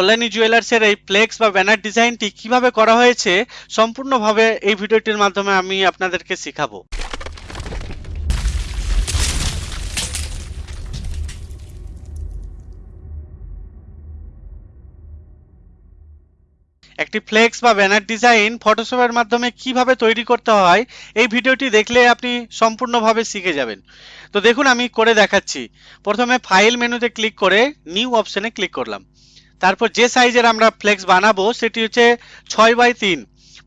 কল্যাণী জুয়েলার্সের এই ফ্লেক্স বা ব্যানার ডিজাইনটি কীভাবে করা হয়েছে সম্পূর্ণভাবে এই ভিডিওটির মাধ্যমে আমি আপনাদেরকে শেখাবো। একটি ফ্লেক্স বা ব্যানার ডিজাইন ফটোশপের মাধ্যমে কীভাবে তৈরি করতে হয়, এই ভিডিওটি দেখলে আপনি সম্পূর্ণভাবে শিখে যাবেন। তো দেখুন, আমি করে দেখাচ্ছি। প্রথমে ফাইল মেনুতে ক্লিক করে নিউ অপশনে ক্লিক করলাম। তারপর যে সাইজের আমরা ফ্লেক্স বানাবো, সেটি হচ্ছে ছয় বাই তিন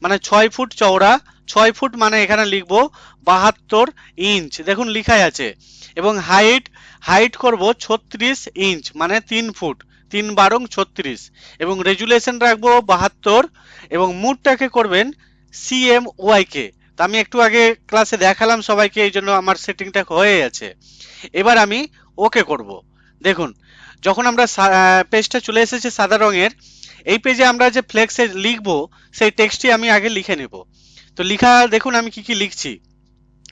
মানে ছয় ফুট চওড়া, ছয় ফুট মানে এখানে লিখব বাহাত্তর ইঞ্চ। দেখুন লিখাই আছে। এবং হাইট হাইট করব ছত্রিশ ইঞ্চ মানে তিন ফুট, তিন বারং ছত্রিশ। এবং রেজুলেশন রাখব বাহাত্তর। এবং মুডটাকে করবেন সিএম ওয়াইকে তো আমি একটু আগে ক্লাসে দেখালাম সবাইকে, এই জন্য আমার সেটিংটা হয়ে আছে এবার আমি ওকে করব। দেখুন যখন আমরা পেজটা চলে এসেছে সাদা রঙের, এই পেজে আমরা যে ফ্লেক্সে লিখব, সেই টেক্সটটি আমি আগে লিখে নেব। তো লিখা, দেখুন আমি কি কি লিখছি।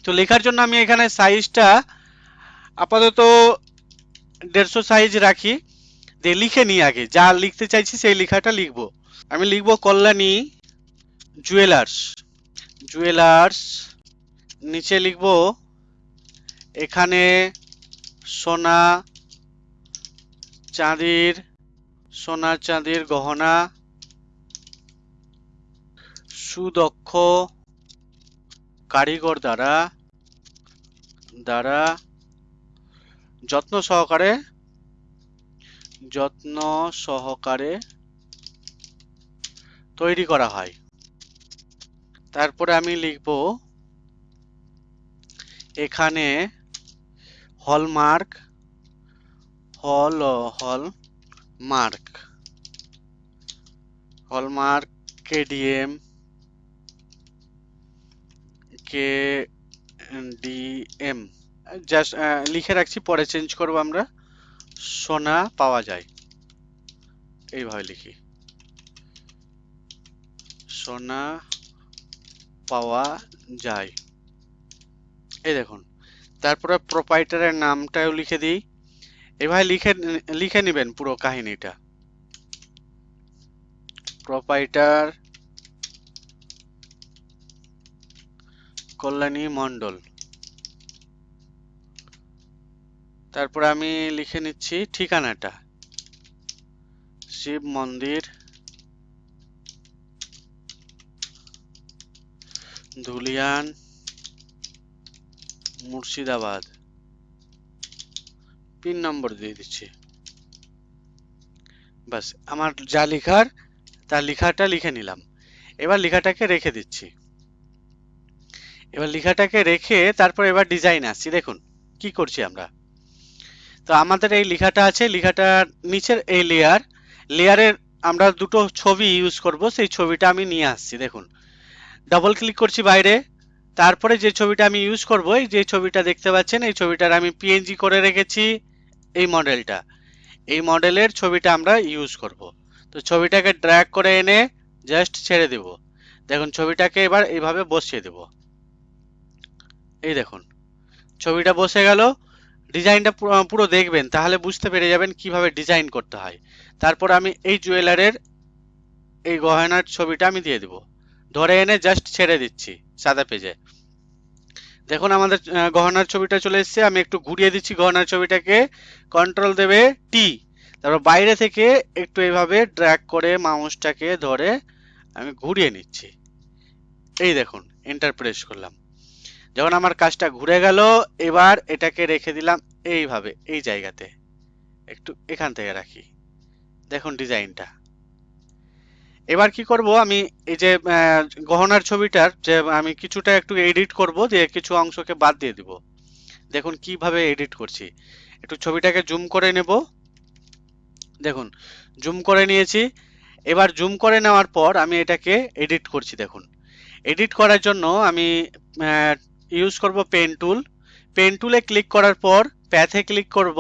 তো লেখার জন্য আমি এখানে সাইজটা আপাতত দেড়শো সাইজ রাখি। দিয়ে লিখে নিই আগে। যা লিখতে চাইছি সেই লেখাটা লিখব। আমি লিখব কল্যাণী জুয়েলার্স জুয়েলার্স নিচে লিখব, এখানে সোনা চাঁদির সোনা চাঁদির গহনা, সুদক্ষ কারিগর দ্বারা দ্বারা যত্ন সহকারে যত্ন সহকারে তৈরি করা হয়। তারপরে আমি লিখব, এখানে হলমার্ক হল hall mark. Hallmark KDM K DM just লিখে রাখছি, পরে চেঞ্জ করব আমরা। সোনা পাওয়া যায়। এইভাবে লিখি। সোনা পাওয়া যায়। এই দেখুন। তারপরে প্রোপাইটারের নামটাও লিখে দিই। এভাবে লিখে লিখে নেবেন পুরো কাহিনীটা। প্রোপাইটার কল্যাণী মণ্ডল। তারপরে আমি লিখে নিচ্ছি ঠিকানাটা। শিব মন্দির, ধুলিয়ান, মুর্শিদাবাদ। পিন নম্বর দিয়ে দিচ্ছি। বাস আমার যা লেখার তার লেখাটা লিখে নিলাম। এবার লেখাটাকে রেখে দিচ্ছি। এবার লেখাটাকে রেখে তারপর এবার ডিজাইন আসছি। দেখুন, কি করছি আমরা? তো আমাদের এই লেখাটা আছে লেখাটার নিচের এই লেয়ার লেয়ারের আমরা দুটো ছবি ইউজ করব, সেই ছবিটা আমি নিয়ে আসছি, দেখুন। ডাবল ক্লিক করছি বাইরে, তারপরে যে ছবিটা আমি ইউজ করব, এই যে ছবিটা দেখতে পাচ্ছেন, এই ছবিটার আমি পিএনজি করে রেখেছি। এই মডেলটা। এই মডেলের ছবিটা আমরা ইউজ করব। তো ছবিটাকে ড্র্যাগ করে এনে জাস্ট ছেড়ে দেব। দেখুন, ছবিটাকে এবার এইভাবে বসিয়ে দেব। এই দেখুন, ছবিটা বসে গেল। ডিজাইনটা পুরো দেখবেন, তাহলে বুঝতে পেরে যাবেন কীভাবে ডিজাইন করতে হয়। তারপর আমি এই জুয়েলারের এই গহনার ছবিটা আমি দিয়ে দেব। ধরে এনে জাস্ট ছেড়ে দিচ্ছি, সাদা পেজে। দেখুন, আমাদের গহনার ছবিটা চলে এসছে। আমি একটু ঘুরিয়ে দিচ্ছি গহনার ছবিটাকে। কন্ট্রোল দেবে টি তারপর বাইরে থেকে একটু এইভাবে ড্র্যাগ করে মাউসটাকে ধরে আমি ঘুরিয়ে নিচ্ছি। এই দেখুন এন্টার প্রেস করলাম। যখন আমার কাজটা ঘুরে গেল, এবার এটাকে রেখে দিলাম এইভাবে, এই জায়গাতে। একটু এখান থেকে রাখি। দেখুন ডিজাইনটা এবার কি করব, আমি এই যে গহনার ছবিটার যে, আমি কিছুটা একটু এডিট করব, দিয়ে কিছু অংশকে বাদ দিয়ে দিব। দেখুন কীভাবে এডিট করছি। একটু ছবিটাকে জুম করে নেব। দেখুন জুম করে নিয়েছি। এবার জুম করে নেওয়ার পর আমি এটাকে এডিট করছি, দেখুন। এডিট করার জন্য আমি ইউজ করব পেন টুল পেন টুলে ক্লিক করার পর প্যাথে ক্লিক করব।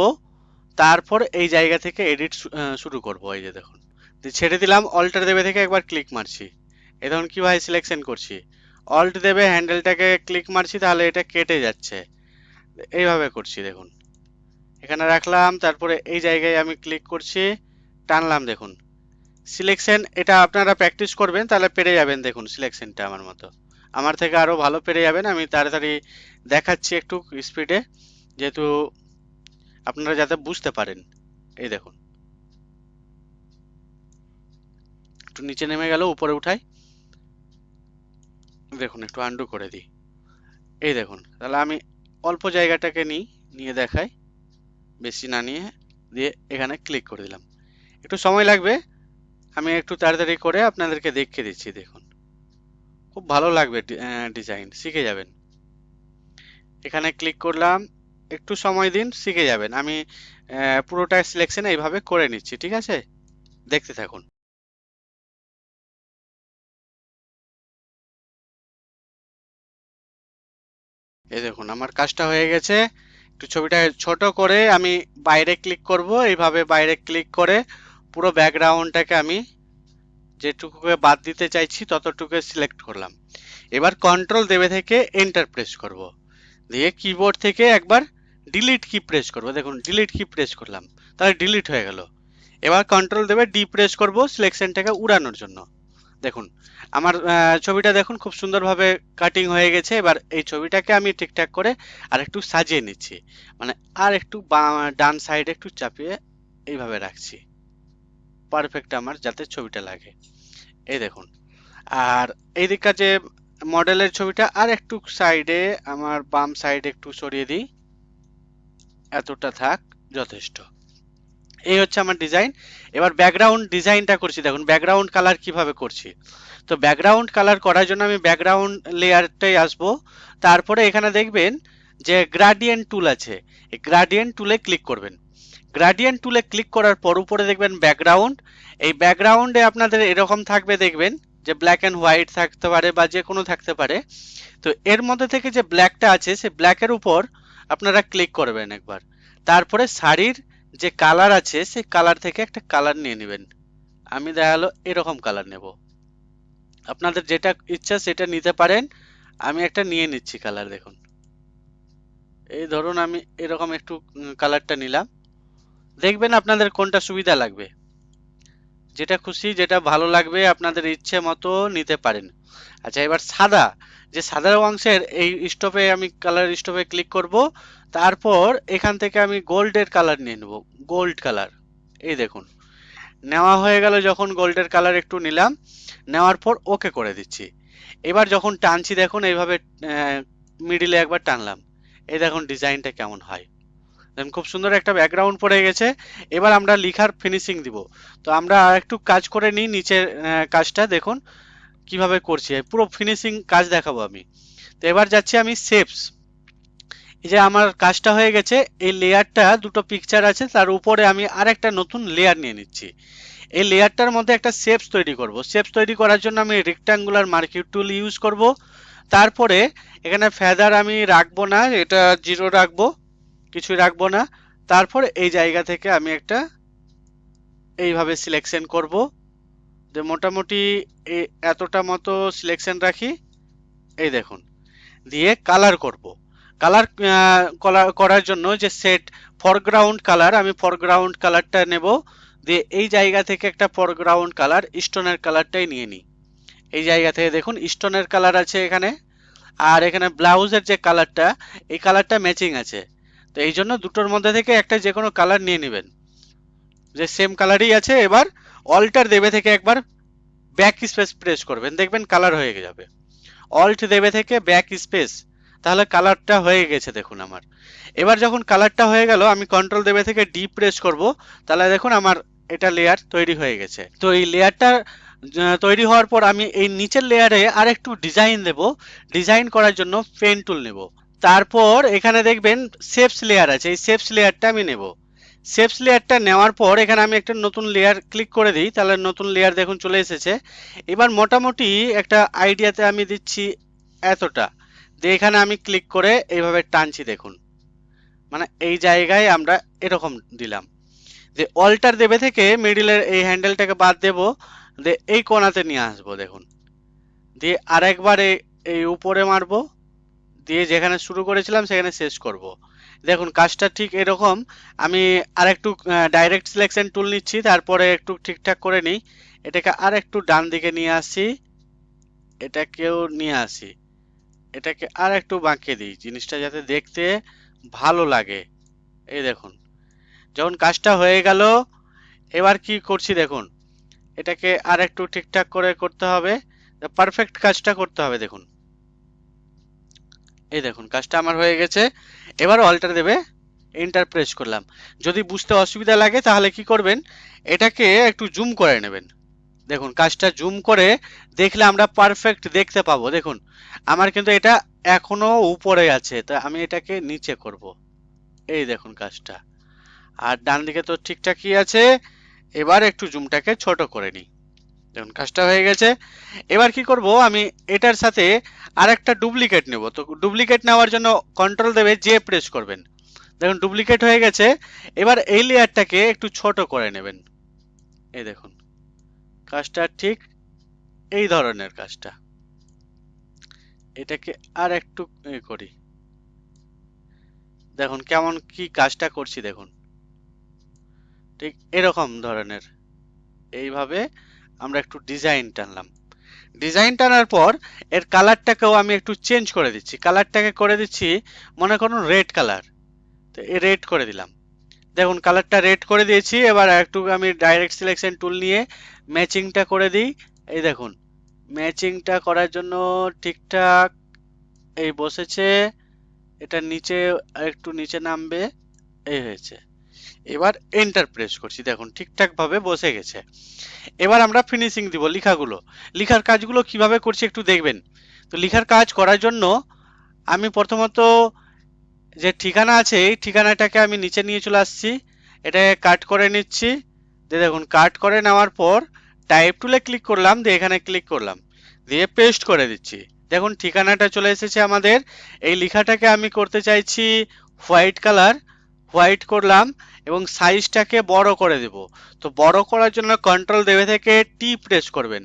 তারপর এই জায়গা থেকে এডিট শুরু করব, এই যে দেখুন। ছেড়ে দিলাম অল্টার দেবে থেকে একবার ক্লিক মারছি। এ ধরুন ভাই সিলেকশন করছি? অল্ট দেবে হ্যান্ডেলটাকে ক্লিক মারছি, তাহলে এটা কেটে যাচ্ছে। এইভাবে করছি, দেখুন। এখানে রাখলাম, তারপরে এই জায়গায় আমি ক্লিক করছি, টানলাম, দেখুন। সিলেকশন এটা আপনারা প্র্যাকটিস করবেন, তাহলে পেরে যাবেন, দেখুন সিলেকশনটা আমার মতো। আমার থেকে আরও ভালো পেরে যাবেন, আমি তাড়াতাড়ি দেখাচ্ছি একটু স্পিডে যেহেতু আপনারা যাতে বুঝতে পারেন। এই দেখুন। একটু নিচে নেমে গেল, উপরে উঠাই। দেখুন, একটু আন্ডু করে দিই। এই দেখুন, তাহলে আমি অল্প জায়গাটাকে নিই, নিয়ে দেখাই। বেশি না নিয়ে দিয়ে এখানে ক্লিক করে দিলাম। একটু সময় লাগবে, আমি একটু তাড়াতাড়ি করে আপনাদেরকে দেখিয়ে দিচ্ছি, দেখুন। খুব ভালো লাগবে ডিজাইন শিখে যাবেন। এখানে ক্লিক করলাম, একটু সময় দিন, শিখে যাবেন। আমি পুরোটা সিলেকশন এইভাবে করে নিচ্ছি, ঠিক আছে? দেখতে থাকুন। এই দেখুন, আমার কাজটা হয়ে গেছে। একটু ছবিটা ছোট করে আমি বাইরে ক্লিক করব। এইভাবে বাইরে ক্লিক করে পুরো ব্যাকগ্রাউন্ডটাকে আমি যেটুকুকে বাদ দিতে চাইছি ততটুকু সিলেক্ট করলাম। এবার কন্ট্রোল দেবে থেকে এন্টার প্রেস করব। দিয়ে কিবোর্ড থেকে একবার ডিলিট কি প্রেস করব। দেখুন ডিলিট কি প্রেস করলাম। তাহলে ডিলিট হয়ে গেল। এবার কন্ট্রোল দেবে ডি প্রেস করব সিলেকশনটাকে উড়ানোর জন্য। দেখুন, আমার ছবিটা দেখুন, খুব সুন্দরভাবে কাটিং হয়ে গেছে। এবার এই ছবিটাকে আমি ঠিকঠাক করে আর একটু সাজিয়ে নিচ্ছি। মানে আর একটু ডান সাইডে একটু চাপিয়ে এইভাবে রাখছি। পারফেক্ট আমার, যাতে ছবিটা লাগে। এই দেখুন, আর এই দিককার যে মডেলের ছবিটা আর একটু সাইডে আমার বাম সাইডে একটু সরিয়ে দিই। এতটা থাক, যথেষ্ট। এই হচ্ছে আমার ডিজাইন এবার ব্যাকগ্রাউন্ড ডিজাইনটা করছি। দেখুন ব্যাকগ্রাউন্ড কালার কীভাবে করছি? তো ব্যাকগ্রাউন্ড কালার করার জন্য আমি ব্যাকগ্রাউন্ড লেয়ারটাই আসব। তারপরে এখানে দেখবেন যে গ্রাডিয়েন্ট টুল আছে। এই গ্রাডিয়েন্ট টুলে ক্লিক করবেন। গ্রাডিয়েন্ট টুলে ক্লিক করার পর উপরে দেখবেন ব্যাকগ্রাউন্ড এই ব্যাকগ্রাউন্ডে আপনাদের এরকম থাকবে দেখবেন যে ব্ল্যাক অ্যান্ড হোয়াইট থাকতে পারে বা যে কোনো থাকতে পারে। তো এর মধ্যে থেকে যে ব্ল্যাকটা আছে, সে ব্ল্যাকের উপর আপনারা ক্লিক করবেন একবার। তারপরে শাড়ির যে কালার আছে, সেই কালার থেকে একটা কালার নিয়ে নেবেন। আমি দেখাল, এরকম কালার নেব। আপনাদের যেটা ইচ্ছা সেটা নিতে পারেন। আমি একটা নিয়ে নিচ্ছি কালার দেখুন। এই ধরুন আমি এরকম একটু কালারটা নিলাম। দেখবেন আপনাদের কোনটা সুবিধা লাগবে। যেটা খুশি, যেটা ভালো লাগবে, আপনাদের ইচ্ছে মতো নিতে পারেন। আচ্ছা এবার সাদা। যে সাদা অংশের এই স্টোভে আমি কালার স্টোভে ক্লিক করব। তারপর এখান থেকে আমি গোল্ডের কালার নিয়ে নেব, গোল্ড কালার। এই দেখুন, নেওয়া হয়ে গেল যখন গোল্ডের কালার একটু নিলাম, নেওয়ার পর ওকে করে দিচ্ছি। এবার যখন টানছি, দেখুন এইভাবে মিডিলে একবার টানলাম। এই দেখুন ডিজাইনটা কেমন হয়। দেখুন, খুব সুন্দর একটা ব্যাকগ্রাউন্ড পড়ে গেছে। এবার আমরা লিখার ফিনিশিং দিব। তো আমরা একটু কাজ করে নিই নিচের কাজটা, দেখুন কীভাবে করছি। পুরো ফিনিশিং কাজ দেখাবো আমি। তো এবার যাচ্ছি আমি শেপস এই যে আমার কাজটা হয়ে গেছে, এই লেয়ারটা দুটো পিকচার আছে, তার উপরে আমি আর একটা নতুন লেয়ার নিয়ে নিচ্ছি। এই লেয়ারটার মধ্যে একটা শেপস তৈরি করব। শেপস তৈরি করার জন্য আমি রেক্টাঙ্গুলার মার্কিউ টুল ইউজ করব। তারপরে এখানে ফেদার আমি রাখব না, এটা জিরো রাখব, কিছুই রাখব না। তারপর এই জায়গা থেকে আমি একটা এইভাবে সিলেকশন করব। যে মোটামুটি এতটা মতো সিলেকশন রাখি। এই দেখুন, দিয়ে কালার করব। কালার করার জন্য যে সেট ফরগ্রাউন্ড কালার আমি ফরগ্রাউন্ড কালারটা নেব। দিয়ে এই জায়গা থেকে একটা ফরগ্রাউন্ড কালার স্টোনের কালারটাই নিয়ে নিই। এই জায়গা থেকে দেখুন স্টোনের কালার আছে এখানে। আর এখানে ব্লাউজের যে কালারটা এই কালারটা ম্যাচিং আছে। তো এই জন্য দুটোর মধ্যে থেকে একটা যে কোনো কালার নিয়ে নেবেন। যে সেম কালারই আছে, এবার অল্টার দেবে থেকে একবার ব্যাক স্পেস প্রেস করবেন। দেখবেন কালার হয়ে যাবে। অল্ট দেবে থেকে ব্যাক স্পেস তাহলে কালারটা হয়ে গেছে দেখুন আমার। এবার যখন কালারটা হয়ে গেল, আমি কন্ট্রোল দেবে থেকে ডি প্রেস করব, তাহলে দেখুন আমার এটা লেয়ার তৈরি হয়ে গেছে। তো এই লেয়ারটা তৈরি হওয়ার পর আমি এই নিচের লেয়ারে আর একটু ডিজাইন দেব। ডিজাইন করার জন্য পেন টুল নেব। তারপর এখানে দেখবেন শেপস লেয়ার আছে। এই শেপস লেয়ারটা আমি নেব। শেপস লেয়ারটা নেওয়ার পর এখানে আমি একটা নতুন লেয়ার ক্লিক করে দিই। তাহলে নতুন লেয়ার দেখুন চলে এসেছে। এবার মোটামুটি একটা আইডিয়াতে আমি দিচ্ছি এতটা। দিয়ে এখানে আমি ক্লিক করে এইভাবে টানছি দেখুন। মানে এই জায়গায় আমরা এরকম দিলাম। যে অল্টার দেবে থেকে মিডিলের এই হ্যান্ডেলটাকে বাদ দেব, দিয়ে এই কোনাতে নিয়ে আসব দেখুন। দিয়ে আরেকবার এই এই উপরে মারবো, দিয়ে যেখানে শুরু করেছিলাম সেখানে শেষ করব। দেখুন, কাজটা ঠিক এরকম। আমি আর একটু ডাইরেক্ট সিলেকশন টুল নিচ্ছি, তারপরে একটু ঠিকঠাক করে নিই। এটাকে আর একটু ডান দিকে নিয়ে আসি। এটাকেও নিয়ে আসি। এটাকে আর একটু বাঁকিয়ে দিই, জিনিসটা যাতে দেখতে ভালো লাগে। এই দেখুন, যখন কাজটা হয়ে গেল, এবার কি করছি দেখুন, এটাকে আর একটু ঠিকঠাক করে করতে হবে পারফেক্ট কাজটা করতে হবে দেখুন। এই দেখুন, কাজটা আমার হয়ে গেছে, এবার অল্টার দেবে এন্টার প্রেস করলাম। যদি বুঝতে অসুবিধা লাগে তাহলে কি করবেন, এটাকে একটু জুম করে নেবেন। দেখুন, কাজটা জুম করে দেখলে আমরা পারফেক্ট দেখতে পাবো। দেখুন, আমার কিন্তু এটা এখনও উপরে আছে, তা আমি এটাকে নিচে করব। এই দেখুন কাজটা। আর ডান দিকে তো ঠিকঠাকই আছে, এবার একটু জুমটাকে ছোট করে নিই। দেখুন, কাজটা হয়ে গেছে। এবার কি করব, আমি এটার সাথে আর একটা ডুপ্লিকেট নেব। তো ডুপ্লিকেট নেওয়ার জন্য কন্ট্রোল দেবে যে প্রেস করবেন। দেখুন ডুপ্লিকেট হয়ে গেছে। এবার এই লেয়ারটাকে একটু ছোট করে নেবেন। এই দেখুন। কাজটা ঠিক এই ধরনের কাজটা। এটাকে আর একটু করি। দেখুন, কেমন কি কাজটা করছি দেখুন। ঠিক এরকম ধরনের। এইভাবে আমরা একটু ডিজাইন টানলাম। ডিজাইন টানার পর এর কালারটাকেও আমি একটু চেঞ্জ করে দিচ্ছি। কালারটাকে করে দিচ্ছি, মনে করুন রেড কালার। তো এ রেড করে দিলাম। দেখুন কালারটা রেড করে দিয়েছি। এবার একটু আমি ডাইরেক্ট সিলেকশন টুল নিয়ে ম্যাচিংটা করে দিই। এই দেখুন ম্যাচিংটা করার জন্য ঠিকঠাক এই বসেছে। এটা নিচে একটু নিচে নামবে, এই হয়েছে। এবার এন্টার প্রেস করছি। দেখুন ঠিকঠাক ভাবে বসে গেছে। এবার আমরা ফিনিশিং দিব লেখাগুলো। লেখার কাজগুলো কীভাবে করছি একটু দেখবেন। তো লেখার কাজ করার জন্য আমি প্রথমত যে ঠিকানা আছে, এই ঠিকানাটাকে আমি নিচে নিয়ে চলে আসছি। এটাকে কাট করে নিচ্ছি। দিয়ে দেখুন কাট করে নেওয়ার পর টাইপ টুলে ক্লিক করলাম, দিয়ে এখানে ক্লিক করলাম। দিয়ে পেস্ট করে দিচ্ছি। দেখুন, ঠিকানাটা চলে এসেছে আমাদের। এই লেখাটাকে আমি করতে চাইছি হোয়াইট কালার হোয়াইট করলাম এবং সাইজটাকে বড় করে দেব। তো বড় করার জন্য কন্ট্রোল দেবে থেকে টি প্রেস করবেন।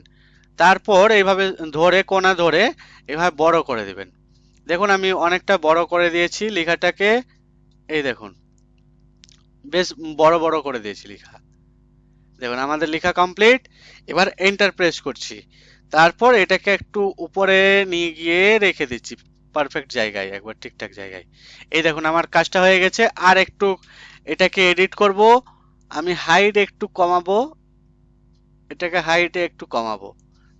তারপর এইভাবে ধরে, কোনা ধরে এভাবে বড় করে দেবেন। দেখুন, আমি অনেকটা বড় করে দিয়েছি লেখাটাকে। এই দেখুন, বেশ বড় বড় করে দিয়েছি লেখা। দেখুন, আমাদের লেখা কমপ্লিট এবার এন্টার প্রেস করছি। তারপর এটাকে একটু উপরে নিয়ে গিয়ে রেখে দিচ্ছি। পারফেক্ট জায়গায়, একবার ঠিকঠাক জায়গায়। এই দেখুন, আমার কাজটা হয়ে গেছে। আর একটু এটাকে এডিট করব। আমি হাইট একটু কমাবো। এটাকে হাইটে একটু কমাবো।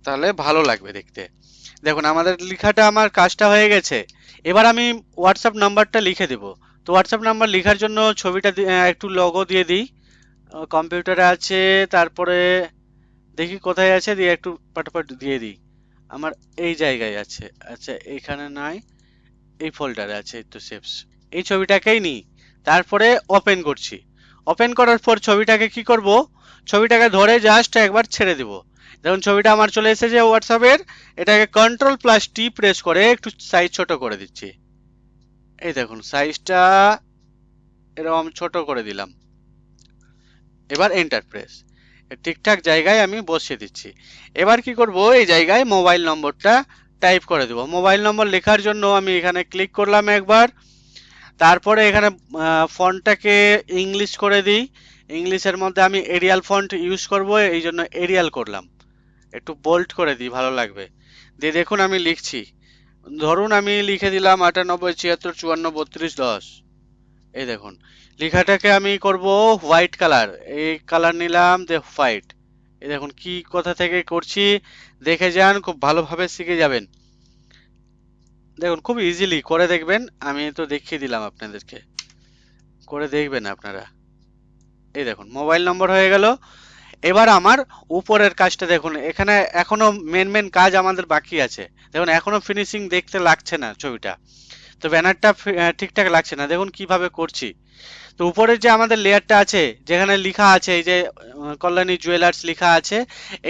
তাহলে ভালো লাগবে দেখতে। দেখুন, আমাদের লেখাটা আমার কাজটা হয়ে গেছে। এবার আমি হোয়াটসঅ্যাপ নাম্বারটা লিখে দেব। তো হোয়াটসঅ্যাপ নাম্বার লেখার জন্য ছবিটা একটু লগও দিয়ে দিই। কম্পিউটারে আছে, তারপরে দেখি কোথায় আছে, দিয়ে একটু পাটাপাট দিয়ে দিই। আমার এই জায়গায় আছে। আচ্ছা এখানে নাই, এই ফোল্ডারে আছে তো সেভস এই ছবিটাকেই নিই। তারপরে ওপেন করছি। ওপেন করার পর ছবিটাকে কি করব? ছবিটাকে ধরে জাস্ট একবার ছেড়ে দেব। দেখুন, ছবিটা আমার চলে এসেছে হোয়াটসঅ্যাপের এটাকে কন্ট্রোল প্লাস টি প্রেস করে একটু সাইজ ছোট করে দিচ্ছি। এই দেখুন সাইজটা এরকম ছোট করে দিলাম। এবার এন্টার প্রেস ঠিকঠাক জায়গায় আমি বসিয়ে দিচ্ছি। এবার কি করব? এই জায়গায় মোবাইল নম্বরটা টাইপ করে দেব। মোবাইল নম্বর লেখার জন্য আমি এখানে ক্লিক করলাম একবার। তারপরে এখানে ফন্টটাকে ইংলিশ করে দিই। ইংলিশের মধ্যে আমি এরিয়াল ফন্ট ইউজ করব। এই জন্য এরিয়াল করলাম। একটু বোল্ড করে দিই, ভালো লাগবে। দিয়ে দেখুন আমি লিখছি। ধরুন আমি লিখে দিলাম আটানব্বই, ছিয়াত্তর, চুয়ান্ন, বত্রিশ, দশ। এই দেখুন, লেখাটাকে আমি করব হোয়াইট কালার এই কালার নিলাম, দে হোয়াইট এই দেখুন কি কোথা থেকে করছি, দেখে যান, খুব ভালোভাবে শিখে যাবেন। দেখুন, খুব ইজিলি করে দেখবেন, আমি তো দেখিয়ে দিলাম আপনাদেরকে। করে দেখবেন আপনারা। এই দেখুন মোবাইল নম্বর হয়ে গেল। এবার আমার উপরের কাজটা দেখুন, এখানে এখনও মেন মেন কাজ আমাদের বাকি আছে। দেখুন, এখনও ফিনিশিং দেখতে লাগছে না ছবিটা। তো ব্যানারটা ঠিকঠাক লাগছে না। দেখুন কীভাবে করছি। তো উপরের যে আমাদের লেয়ারটা আছে, যেখানে লেখা আছে, এই যে কল্যাণী জুয়েলার্স লেখা আছে,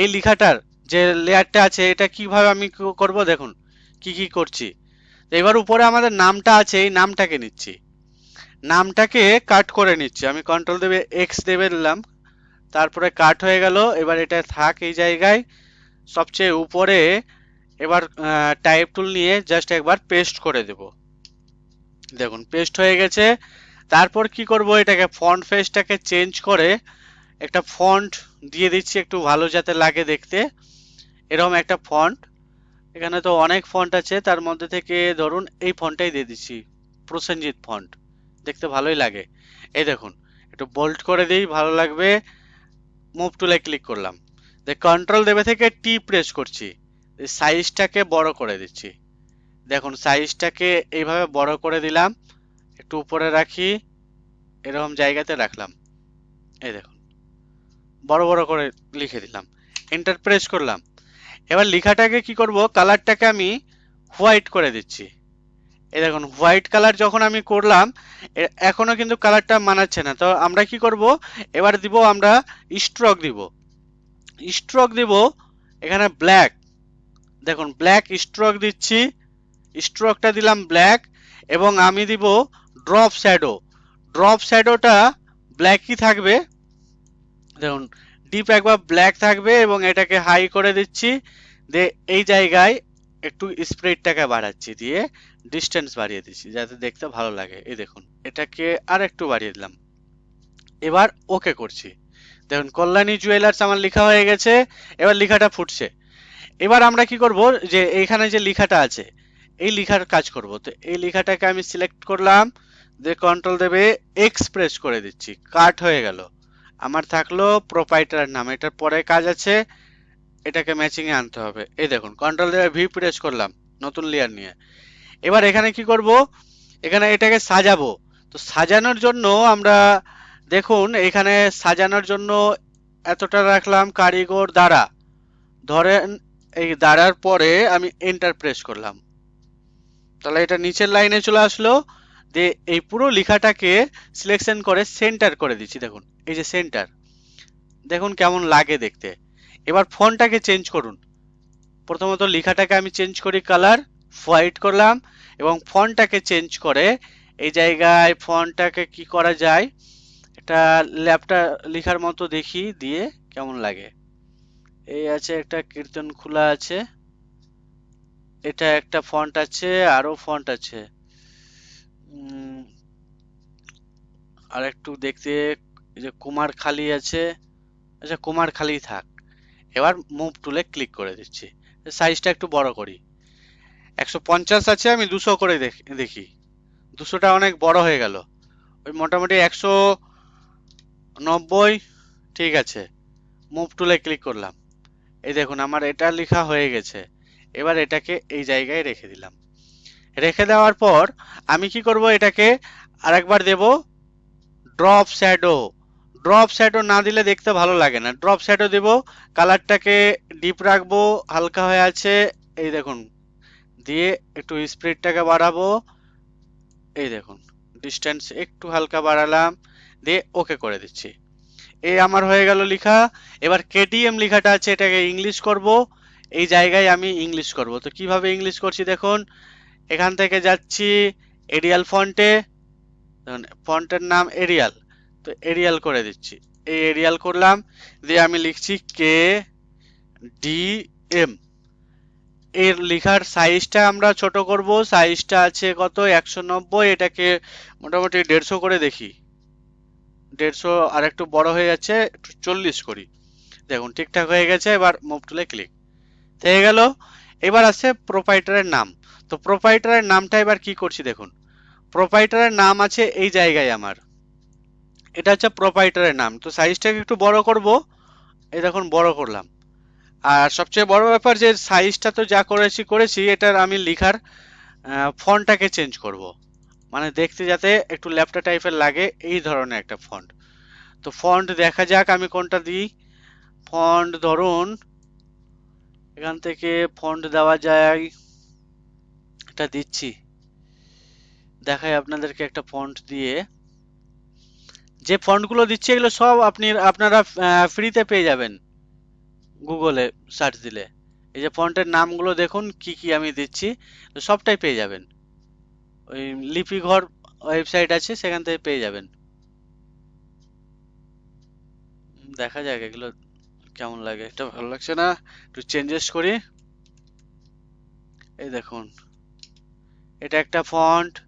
এই লেখাটার যে লেয়ারটা আছে, এটা কীভাবে আমি করব দেখুন, কি কি করছি। এবার উপরে আমাদের নামটা আছে, এই নামটাকে নিচ্ছি। নামটাকে কাট করে নিচ্ছি। আমি কন্ট্রোল দেবে এক্স দেবে দিলাম তারপরে কাট হয়ে গেল, এবার এটা থাক এই জায়গায়। সবচেয়ে উপরে এবার টাইপ টুল নিয়ে জাস্ট একবার পেস্ট করে দেব। দেখুন পেস্ট হয়ে গেছে। তারপর কি করব, এটাকে ফন্ট ফেসটাকে চেঞ্জ করে একটা ফন্ট দিয়ে দিচ্ছি একটু ভালো যাতে লাগে দেখতে। এরকম একটা ফন্ট এখানে তো অনেক ফন্ট আছে, তার মধ্যে থেকে ধরুন এই ফন্টটাই দিয়ে দিচ্ছি, প্রসেনজিৎ ফন্ট দেখতে ভালোই লাগে। এই দেখুন, একটু বোল্ড করে দিই, ভালো লাগবে। মুভ টুলে ক্লিক করলাম। কন্ট্রোল দেবে থেকে টি প্রেস করছি। সাইজটাকে বড় করে দিচ্ছি। দেখুন সাইজটাকে এইভাবে বড় করে দিলাম। একটু উপরে রাখি। এরকম জায়গাতে রাখলাম। এই দেখুন। বড় বড় করে লিখে দিলাম। এন্টার প্রেস করলাম। এবার লেখাটাকে কি করব? কালারটাকে আমি হোয়াইট করে দিচ্ছি। এই দেখুন হোয়াইট কালার যখন আমি করলাম এখনও কিন্তু কালারটা মানাচ্ছে না। তো আমরা কি করব? এবার দিব আমরা স্ট্রোক দিব। স্ট্রোক দিব এখানে ব্ল্যাক দেখুন ব্ল্যাক স্ট্রোক দিচ্ছি। স্ট্রোকটা দিলাম ব্ল্যাক এবং আমি দিব ড্রপ শ্যাডো ড্রপ শ্যাডোটা ব্ল্যাকই থাকবে। দেখুন ডিপ একবার ব্ল্যাক থাকবে এবং এটাকে হাই করে দিচ্ছি। দিয়ে এই জায়গায় একটু স্প্রেডটাকে বাড়াচ্ছি, দিয়ে ডিস্টেন্স বাড়িয়ে দিচ্ছি, যাতে দেখতে ভালো লাগে। এই দেখুন, এটাকে আর একটু বাড়িয়ে দিলাম। এবার ওকে করছি। দেখুন, কল্যাণী জুয়েলার্স আমার লেখা হয়ে গেছে, এবার লেখাটা ফুটছে। এবার আমরা কি করব, যে এইখানে যে লেখাটা আছে, এই লেখার কাজ করব। তো এই লেখাটাকে আমি সিলেক্ট করলাম, দিয়ে কন্ট্রোল দেবে এক্সপ্রেস করে দিচ্ছি। কাট হয়ে গেল। আমার থাকল প্রোপাইটার নাম। এটার পরে কাজ আছে এটাকে ম্যাচিং এ আনতে হবে। এই দেখুন কন্ট্রোল দেবে ভি প্রেস করলাম, নতুন লেয়ার নিয়ে। এবার এখানে কি করব? এখানে এটাকে সাজাবো। তো সাজানোর জন্য আমরা, দেখুন, এখানে সাজানোর জন্য এতটা রাখলাম কারিগর দ্বারা। ধরেন, এই দাঁড়ার পরে আমি এন্টার প্রেস করলাম। তাহলে এটা নিচের লাইনে চলে আসলো। দিয়ে এই পুরো লেখাটাকে সিলেকশন করে সেন্টার করে দিচ্ছি, দেখুন। এই যে সেন্টার দেখুন কেমন লাগে দেখতে। এবার ফন্টটাকে চেঞ্জ করুন। প্রথমত লেখাটাকে আমি চেঞ্জ করি কালার, হোয়াইট করলাম এবং ফন্টটাকে চেঞ্জ করে এই জায়গায় ফন্টটাকে কি করা যায়, একটা ল্যাপটা লেখার মতো দেখি দিয়ে কেমন লাগে। এই আছে একটা কীর্তন খোলা আছে, এটা একটা ফন্ট আছে, আরও ফন্ট আছে। আর একটু দেখতে যে কুমার খালি আছে আচ্ছা কুমার খালি থাক। এবার মুভ টুলে ক্লিক করে দিচ্ছি। সাইজটা একটু বড় করি। একশো পঞ্চাশ আছে, আমি দুশো করে দেখ- দুশোটা অনেক বড় হয়ে গেল। ওই মোটামুটি একশো নব্বই, ঠিক আছে। মুভ টুলে ক্লিক করলাম। এই দেখুন, আমার এটা লেখা হয়ে গেছে। এবার এটাকে এই জায়গায় রেখে দিলাম। রেখে দেওয়ার পর আমি কি করব? এটাকে আরেকবার দেব। Drop shadow. ড্রপ শ্যাডো না দিলে দেখতে ভালো লাগে না। ড্রপ শ্যাডো দেব কালারটাকে ডিপ রাখব, হালকা হয়ে আছে, এই দেখুন, দিয়ে একটু স্পিডটাকে বাড়াবো, এই দেখুন ডিস্টেন্স একটু হালকা বাড়ালাম, দিয়ে ওকে করে দিচ্ছি। এই আমার হয়ে গেল লেখা। এবার কেটিএম লেখাটা আছে, এটাকে ইংলিশ করব। এই জায়গায় আমি ইংলিশ করব। তো কীভাবে ইংলিশ করছি দেখুন, এখান থেকে যাচ্ছি এরিয়াল ফন্টে ফন্টের নাম এরিয়াল তো এরিয়াল করে দিচ্ছি। এই এরিয়াল করলাম, দিয়ে আমি লিখছি কে ডি এম এর লেখার সাইজটা আমরা ছোট করব সাইজটা আছে কত? একশো নব্বই, এটাকে মোটামুটি দেড়শো করে দেখি। দেড়শো আর একটু বড় হয়ে যাচ্ছে, একটু চল্লিশ করি। দেখুন, ঠিকঠাক হয়ে গেছে, এবার মুভ টুলে ক্লিক হয়ে গেল। এবার আছে প্রোপাইটারের নাম। তো প্রোপাইটারের নামটা এবার কি করছি দেখুন? প্রোপাইটারের নাম আছে এই জায়গায় আমার। এটা হচ্ছে প্রোপাইটারের নাম। তো সাইজটাকে একটু বড় করব। এই দেখুন, বড় করলাম। আর সবচেয়ে বড় ব্যাপার যে সাইজটা তো যা করেছি করেছি, এটার আমি লিখার ফন্টটাকে চেঞ্জ করব। মানে দেখতে যাতে একটু ল্যাপটা টাইপের লাগে, এই ধরনের একটা ফন্ট তো ফন্ট দেখা যাক, আমি কোনটা দিই। ফন্ট ধরুন, এখান থেকে ফন্ট দেওয়া যায়, এটা দিচ্ছি। দেখাই আপনাদেরকে একটা ফন্ট দিয়ে। যে ফন্টগুলো দিচ্ছি, এগুলো সব আপনি, আপনারা ফ্রিতে পেয়ে যাবেন। গুগলে সার্চ দিলে। এই যে ফন্টের নামগুলো দেখুন, কি কি আমি দিচ্ছি সবটাই পেয়ে যাবেন। ওই লিপি ঘর ওয়েবসাইট আছে, সেখান থেকে পেয়ে যাবেন। দেখা যাক এগুলো কেমন লাগে। এটা ভালো লাগছে না? একটু চেঞ্জেস করি। এই দেখুন। এটা একটা ফন্ট।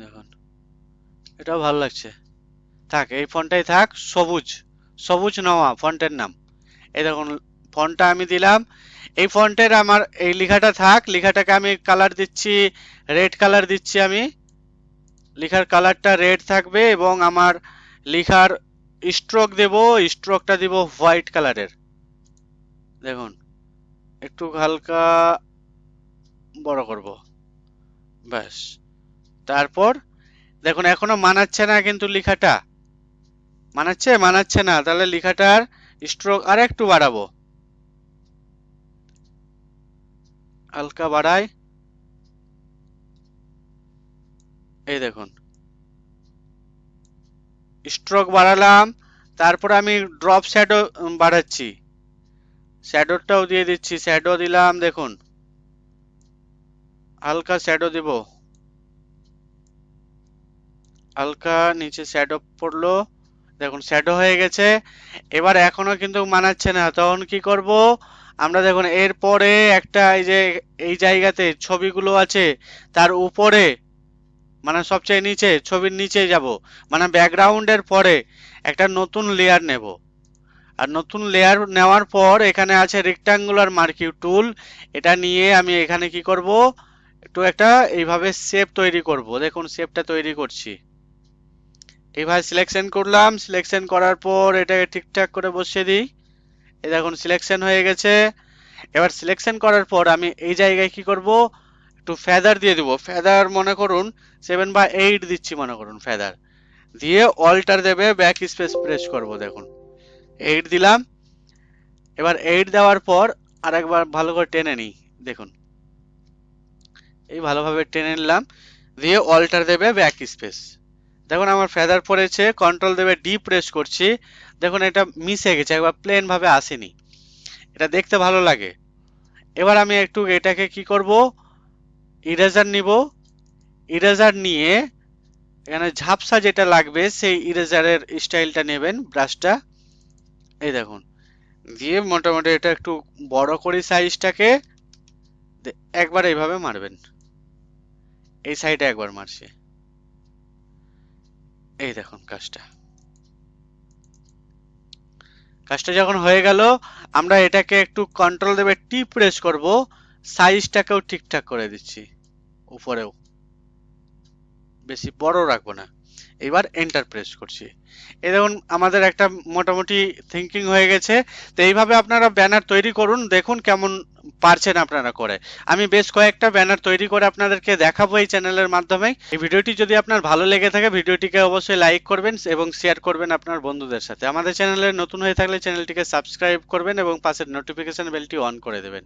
দেখুন। এটাও ভালো লাগছে। থাক, এই ফন্টটাই থাক, সবুজ। সবুজ নওয়া, ফন্টের নাম। এই দেখুন ফন্টটা আমি দিলাম। এই ফন্টের আমার, এই লেখাটা থাক, লেখাটাকে আমি কালার দিচ্ছি রেড কালার দিচ্ছি আমি। লেখার কালারটা রেড থাকবে এবং আমার লেখার স্ট্রোক দেব স্ট্রোকটা দিব হোয়াইট কালারের দেখুন, একটু হালকা বড় করব। ব্যাস। তারপর, দেখুন, এখনও মানাচ্ছে না কিন্তু লেখাটা। মানাচ্ছে? মানাচ্ছে না। তাহলে লেখাটার স্ট্রোক আর একটু বাড়াবো। হালকা বাড়াই। এই দেখুন। স্ট্রোক বাড়ালাম, তারপর আমি ড্রপ শ্যাডো বাড়াচ্ছি। শ্যাডোটাও দিয়ে দিচ্ছি শ্যাডো দিলাম, দেখুন। হালকা শ্যাডো দিব। হালকা নিচে শ্যাডো পড়ল। দেখুন শ্যাডো হয়ে গেছে। এবার এখনও কিন্তু মানাচ্ছে না। তখন কি করব? আমরা দেখুন এরপরে একটা এই যে, এই জায়গাতে ছবিগুলো আছে, তার উপরে মানে সবচেয়ে নিচে, ছবির নিচে যাব। মানে ব্যাকগ্রাউন্ডের পরে একটা নতুন লেয়ার নেব। আর নতুন লেয়ার নেওয়ার পর এখানে আছে রেক্টাঙ্গুলার মার্কিউ টুল এটা নিয়ে আমি এখানে কি করব? একটু একটা এইভাবে শেপ তৈরি করব। দেখুন শেপটা তৈরি করছি। এইভাবে সিলেকশন করলাম সিলেকশন করার পর এটাকে ঠিকঠাক করে বসিয়ে দিই। এই দেখুন সিলেকশন হয়ে গেছে। এবার সিলেকশন করার পর আমি এই জায়গায় কি করব? একটু ফেদার দিয়ে দিব। ফেদার মনে করুন সেভেন বা এইট দিচ্ছি মনে করুন ফেদার দিয়ে অল্টার দেবে ব্যাক স্পেস প্রেস করব, দেখুন। এইট দিলাম। এবার এইট দেওয়ার পর আরেকবার ভালো করে টেনে নিই, দেখুন। এই ভালোভাবে টেনে নিলাম। দিয়ে অল্টার দেবে ব্যাক স্পেস দেখুন, আমার ফেদার পড়েছে কন্ট্রোল দেবে ডি প্রেস করছি। দেখুন, এটা মিশে গেছে, একবার প্লেন ভাবে আসেনি। এটা দেখতে ভালো লাগে। এবার আমি একটু এটাকে কি করব? ইরেজার নিব। ইরেজার নিয়ে এখানে ঝাপসা যেটা লাগবে, সেই ইরেজারের স্টাইলটা নেবেন ব্রাশটা এই দেখুন, দিয়ে মোটামুটি এটা একটু বড় করি সাইজটাকে একবার এইভাবে মারবেন। এই সাইডে একবার মারছি। এই দেখুন কাজটা। কাজটা যখন হয়ে গেল, আমরা এটাকে একটু কন্ট্রোল দেবে টি প্রেস করব সাইজটাকেও ঠিকঠাক করে দিচ্ছি, উপরেও। বেশি বড় রাখব না। এবার এন্টার প্রেস করছি। এই দেখুন, আমাদের একটা মোটামুটি থিঙ্কিং হয়ে গেছে। তো এইভাবে আপনারা ব্যানার তৈরি করুন, দেখুন কেমন পারছেন আপনারা করে। আমি বেশ কয়েকটা ব্যানার তৈরি করে আপনাদেরকে দেখাবো এই চ্যানেলের মাধ্যমে। এই ভিডিওটি যদি আপনার ভালো লেগে থাকে, ভিডিওটিকে অবশ্যই লাইক করবেন এবং শেয়ার করবেন আপনার বন্ধুদের সাথে। আমাদের চ্যানেলে নতুন হয়ে থাকলে চ্যানেলটিকে সাবস্ক্রাইব করবেন এবং পাশের নোটিফিকেশন বেলটি অন করে দেবেন।